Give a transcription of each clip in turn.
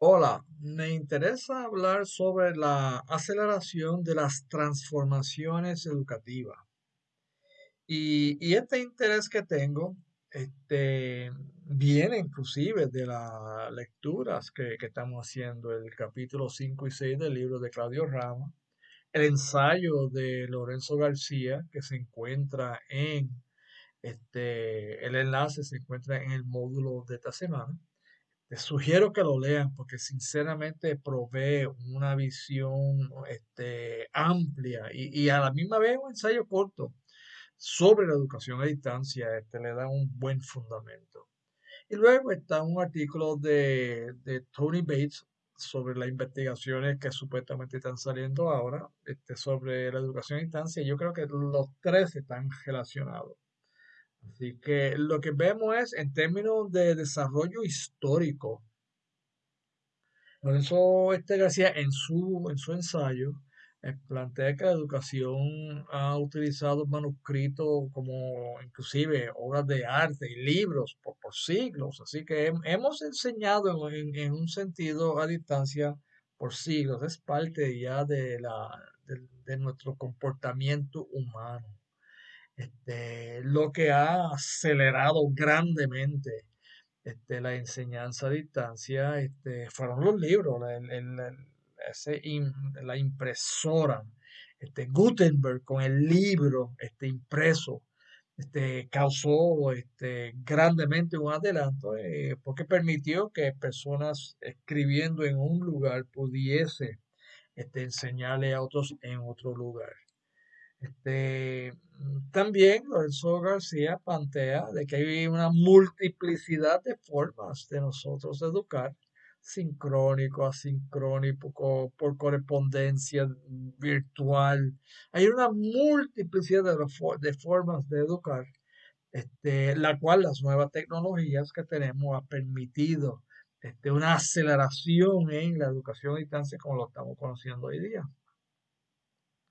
Hola, me interesa hablar sobre la aceleración de las transformaciones educativas. Y, este interés que tengo, este, viene inclusive de las lecturas que, que estamos haciendo, el capítulo 5 y 6 del libro de Claudio Rama, el ensayo de Lorenzo García, que se encuentra en, este, el enlace se encuentra en el módulo de esta semana les sugiero que lo lean porque sinceramente provee una visión este, amplia y, a la misma vez un ensayo corto sobre la educación a distancia. Este, le da un buen fundamento. Y luego está un artículo de, de Tony Bates sobre las investigaciones que supuestamente están saliendo ahora este, sobre la educación a distancia. Yo creo que los tres están relacionados. Así que lo que vemos es en términos de desarrollo histórico. Lorenzo este García en su, en su ensayo eh, plantea que la educación ha utilizado manuscritos como inclusive obras de arte y libros por, por siglos. Así que hemos enseñado en, en, un sentido a distancia por siglos. Es parte ya de, la, de nuestro comportamiento humano. Este, lo que ha acelerado grandemente este, la enseñanza a distancia este, fueron los libros, la impresora, Gutenberg con el libro impreso, causó grandemente un adelanto eh, porque permitió que personas escribiendo en un lugar pudiese este, enseñarle a otros en otro lugar. Este, también Lorenzo García plantea de que hay una multiplicidad de formas de nosotros educar, sincrónico, asincrónico, por correspondencia virtual. Hay una multiplicidad de, formas de educar, este, la cual las nuevas tecnologías que tenemos ha permitido este, una aceleración en la educación a distancia como lo estamos conociendo hoy día.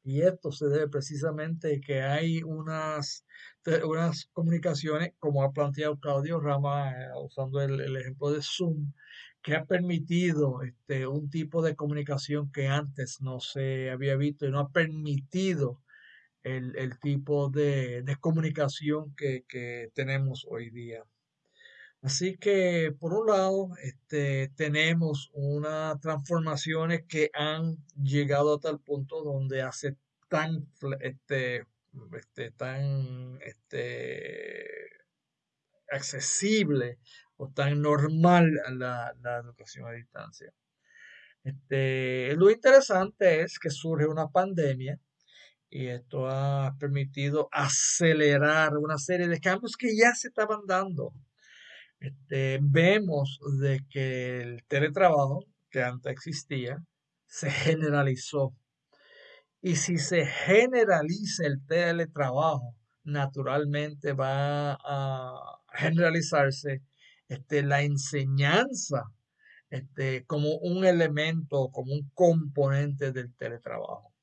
Y esto se debe precisamente que hay unas, unas comunicaciones, como ha planteado Claudio Rama, eh, usando el, ejemplo de Zoom, que ha permitido este, un tipo de comunicación que antes no se había visto y no ha permitido el, tipo de, comunicación que, que, tenemos hoy día. Así que, por un lado, este, tenemos unas transformaciones que han llegado a tal punto donde hace tan, este, este, tan este, accesible o tan normal la, la educación a distancia. Este, lo interesante es que surge una pandemia y esto ha permitido acelerar una serie de cambios que ya se estaban dando este, vemos de que el teletrabajo que antes existía se generalizó. Y si se generaliza el teletrabajo, naturalmente va a generalizarse este, la enseñanza este, como un elemento, como un componente del teletrabajo.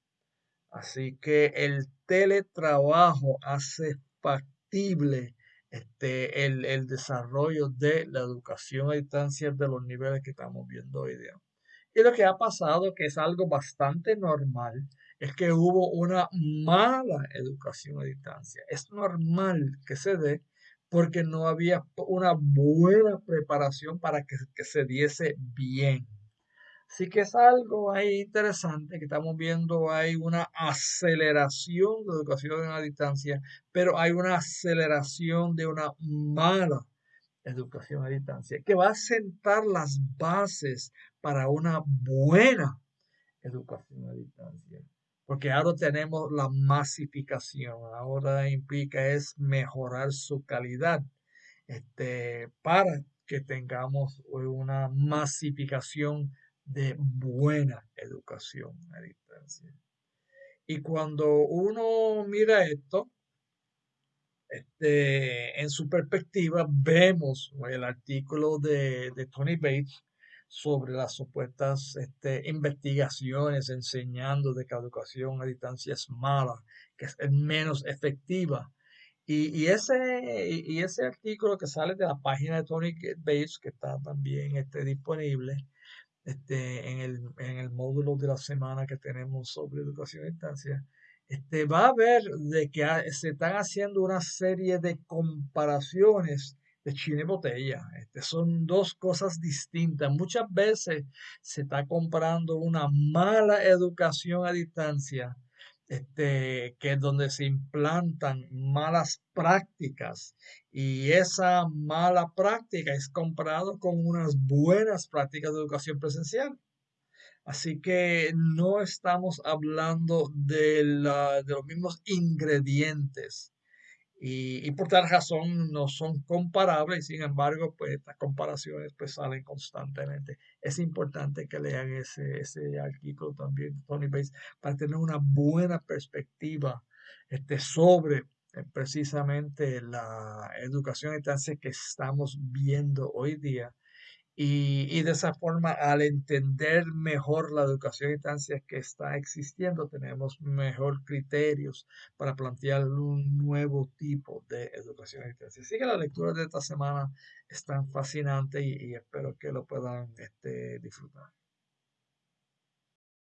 Así que el teletrabajo hace factible este, el, desarrollo de la educación a distancia de los niveles que estamos viendo hoy día. Y lo que ha pasado, que es algo bastante normal, es que hubo una mala educación a distancia. Es normal que se dé porque no había una buena preparación para que, que se diese bien. Así que es algo ahí interesante que estamos viendo, hay una aceleración de educación a distancia, pero hay una aceleración de una mala educación a distancia, que va a sentar las bases para una buena educación a distancia. Porque ahora tenemos la masificación, ahora implica es mejorar su calidad este, para que tengamos una masificación de buena educación a distancia. Y cuando uno mira esto, este, en su perspectiva, vemos el artículo de, Tony Bates sobre las supuestas este, investigaciones enseñando de que la educación a distancia es mala, que es menos efectiva. Y, ese, y ese artículo que sale de la página de Tony Bates, que está también este, disponible, este, en, el, en el módulo de la semana que tenemos sobre educación a distancia, este, va a ver de que se están haciendo una serie de comparaciones de China y botella. Este, son dos cosas distintas. Muchas veces se está comprando una mala educación a distancia, este, que es donde se implantan malas prácticas y esa mala práctica es comparado con unas buenas prácticas de educación presencial. Así que no estamos hablando de, de los mismos ingredientes y, por tal razón no son comparables, sin embargo, pues estas comparaciones pues salen constantemente. Es importante que lean ese, ese artículo también Tony Bates para tener una buena perspectiva este, sobre eh, precisamente la educación a distancia que estamos viendo hoy día y, de esa forma, al entender mejor la educación a distancia que está existiendo, tenemos mejor criterios para plantear un nuevo tipo de educación a distancia. Así que las lecturas de esta semana están fascinantes y, espero que lo puedan este, disfrutar.